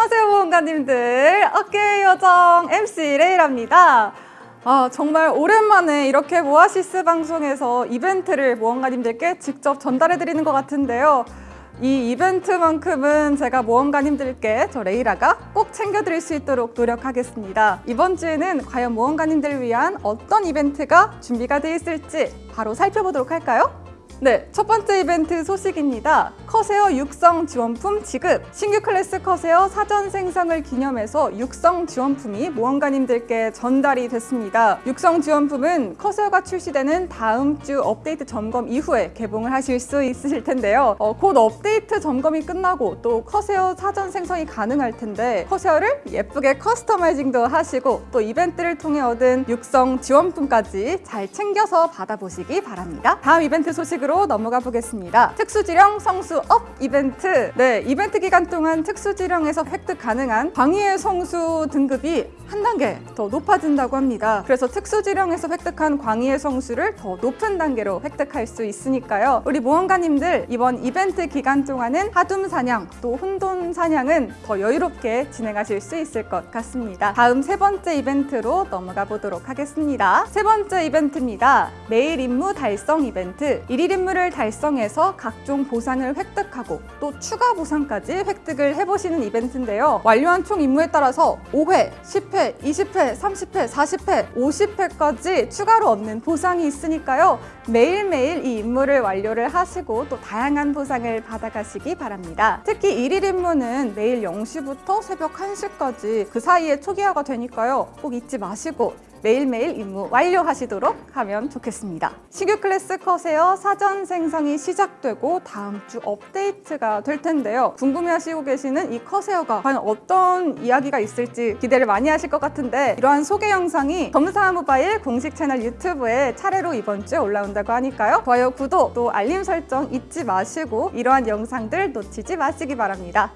안녕하세요 모험가님들 어깨 요정 MC 레이랍니다 아 정말 오랜만에 이렇게 모아시스 방송에서 이벤트를 모험가님들께 직접 전달해 드리는 것 같은데요 이 이벤트만큼은 제가 모험가님들께 저 레이라가 꼭 챙겨드릴 수 있도록 노력하겠습니다 이번 주에는 과연 모험가님들을 위한 어떤 이벤트가 준비가 되어 있을지 바로 살펴보도록 할까요? 네, 첫 번째 이벤트 소식입니다. 커세어 육성 지원품 지급! 신규 클래스 커세어 사전 생성을 기념해서 육성 지원품이 모험가님들께 전달이 됐습니다. 육성 지원품은 커세어가 출시되는 다음 주 업데이트 점검 이후에 개봉을 하실 수 있으실 텐데요. 어, 곧 업데이트 점검이 끝나고 또 커세어 사전 생성이 가능할 텐데 커세어를 예쁘게 customizing도 하시고 또 이벤트를 통해 얻은 육성 지원품까지 잘 챙겨서 받아보시기 바랍니다. 다음 이벤트 소식으로 넘어가 보겠습니다. 특수지령 성수 up 이벤트. 네, 이벤트 기간 동안 특수지령에서 획득 가능한 광휘의 성수 등급이 한 단계 더 높아진다고 합니다. 그래서 특수지령에서 획득한 광휘의 성수를 더 높은 단계로 획득할 수 있으니까요. 우리 모험가님들 이번 이벤트 기간 동안은 하둠 사냥 또 혼돈 사냥은 더 여유롭게 진행하실 수 있을 것 같습니다. 다음 세 번째 이벤트로 넘어가 보도록 하겠습니다. 세 번째 이벤트입니다. 매일 임무 달성 이벤트. 일일 임무를 달성해서 각종 보상을 획득하고 또 추가 보상까지 획득을 해보시는 이벤트인데요. 완료한 총 임무에 따라서 5회, 10회, 20회, 30회, 40회, 50회까지 추가로 얻는 보상이 있으니까요. 매일매일 이 임무를 완료를 하시고 또 다양한 보상을 받아가시기 바랍니다. 특히 일일 임무는 매일 0시부터 새벽 1시까지 그 사이에 초기화가 되니까요. 꼭 잊지 마시고 매일매일 임무 완료하시도록 하면 좋겠습니다. 신규 클래스 컷에어 사전 생성이 시작되고 다음 주 업데이트가 될 텐데요. 궁금해하시고 계시는 이 컷에어가 과연 어떤 이야기가 있을지 기대를 많이 하실 것 같은데 이러한 소개 영상이 검사 모바일 공식 채널 유튜브에 차례로 이번 주에 올라온다고 하니까요. 좋아요, 구독, 또 알림 설정 잊지 마시고 이러한 영상들 놓치지 마시기 바랍니다.